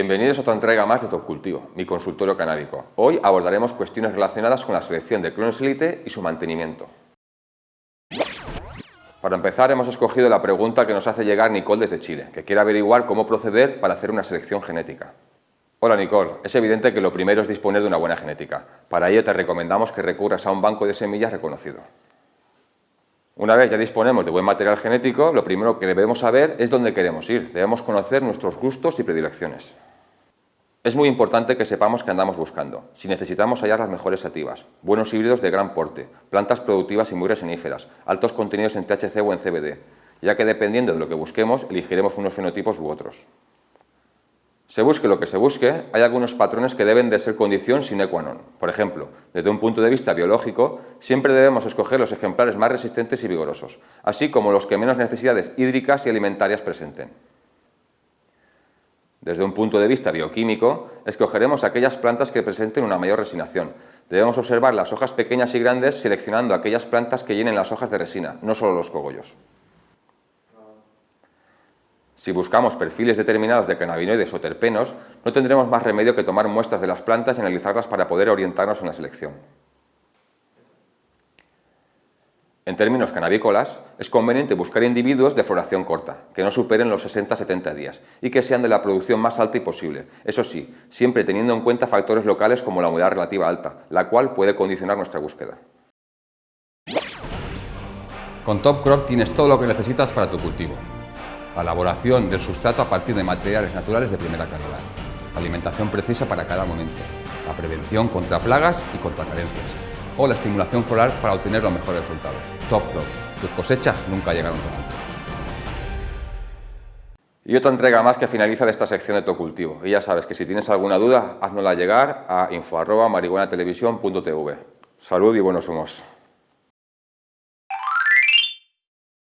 Bienvenidos a otra entrega más de Top Cultivo, mi consultorio canábico. Hoy abordaremos cuestiones relacionadas con la selección de clones elite y su mantenimiento. Para empezar hemos escogido la pregunta que nos hace llegar Nicole desde Chile, que quiere averiguar cómo proceder para hacer una selección genética. Hola Nicole, es evidente que lo primero es disponer de una buena genética. Para ello te recomendamos que recurras a un banco de semillas reconocido. Una vez ya disponemos de buen material genético, lo primero que debemos saber es dónde queremos ir. Debemos conocer nuestros gustos y predilecciones. Es muy importante que sepamos qué andamos buscando. Si necesitamos hallar las mejores sativas, buenos híbridos de gran porte, plantas productivas y muy resiníferas, altos contenidos en THC o en CBD, ya que dependiendo de lo que busquemos, elegiremos unos fenotipos u otros. Se busque lo que se busque, hay algunos patrones que deben de ser condición sine qua non. Por ejemplo, desde un punto de vista biológico, siempre debemos escoger los ejemplares más resistentes y vigorosos, así como los que menos necesidades hídricas y alimentarias presenten. Desde un punto de vista bioquímico, escogeremos aquellas plantas que presenten una mayor resinación. Debemos observar las hojas pequeñas y grandes seleccionando aquellas plantas que llenen las hojas de resina, no solo los cogollos. Si buscamos perfiles determinados de cannabinoides o terpenos, no tendremos más remedio que tomar muestras de las plantas y analizarlas para poder orientarnos en la selección. En términos canábicolas, es conveniente buscar individuos de floración corta, que no superen los 60-70 días y que sean de la producción más alta y posible. Eso sí, siempre teniendo en cuenta factores locales como la humedad relativa alta, la cual puede condicionar nuestra búsqueda. Con Top Crop tienes todo lo que necesitas para tu cultivo la elaboración del sustrato a partir de materiales naturales de primera calidad, la alimentación precisa para cada momento, la prevención contra plagas y contra carencias, o la estimulación floral para obtener los mejores resultados. Top Crop. Tus cosechas nunca llegaron tan alto. Y otra entrega más que finaliza de esta sección de tu cultivo. Y ya sabes que si tienes alguna duda, háznosla llegar a info.marihuanatelevisión.tv. Salud y buenos humos.